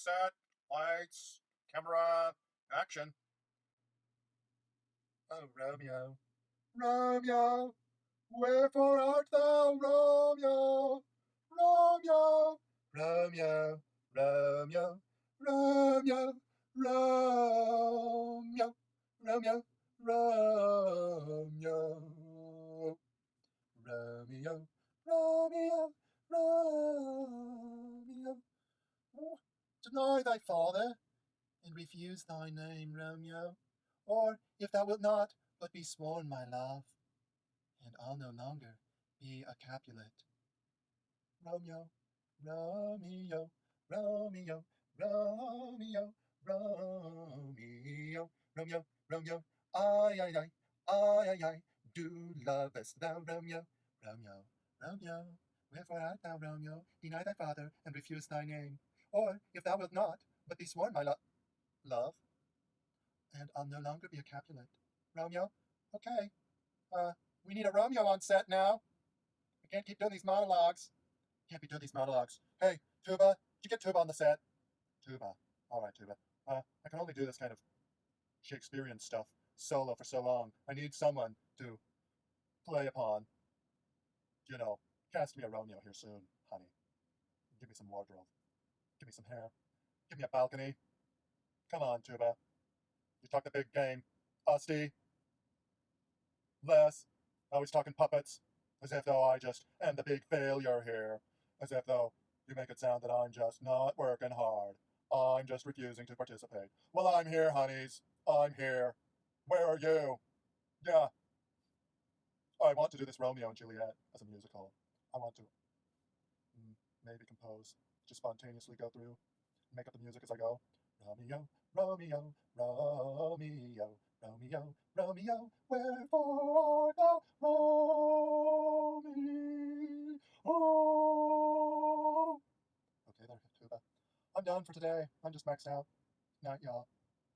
set. Lights, camera, action. Oh, Romeo, Romeo, wherefore art thou, Romeo? Romeo, Romeo, Romeo, Romeo, Romeo, Romeo, Romeo, Romeo, Romeo, Romeo. Deny thy father, and refuse thy name, Romeo. Or, if thou wilt not, but be sworn my love, and I'll no longer be a Capulet. Romeo, Romeo, Romeo, Romeo, Romeo, Romeo, Romeo, I, I, I, I, I, I, do lovest thou, Romeo, Romeo, Romeo, wherefore art thou, Romeo, deny thy father, and refuse thy name? Or, if thou wilt not, but be sworn my lo- love, and I'll no longer be a Capulet. Romeo, okay, uh, we need a Romeo on set now. We can't keep doing these monologues. Can't be doing these monologues. Hey, Tuba, did you get Tuba on the set? Tuba. All right, Tuba. Uh, I can only do this kind of Shakespearean stuff solo for so long. I need someone to play upon. You know, cast me a Romeo here soon, honey. Give me some wardrobe. Give me some hair. Give me a balcony. Come on, Tuba. You talk the big game. Usty. Les. Always talking puppets. As if though I just am the big failure here. As if though you make it sound that I'm just not working hard. I'm just refusing to participate. Well, I'm here, honeys. I'm here. Where are you? Yeah. I want to do this Romeo and Juliet as a musical. I want to maybe compose, just spontaneously go through, make up the music as I go. Romeo, Romeo, Romeo, Romeo, Romeo, wherefore thou, Romeo? Okay, there, tuba. I'm done for today. I'm just maxed out. Night, y'all.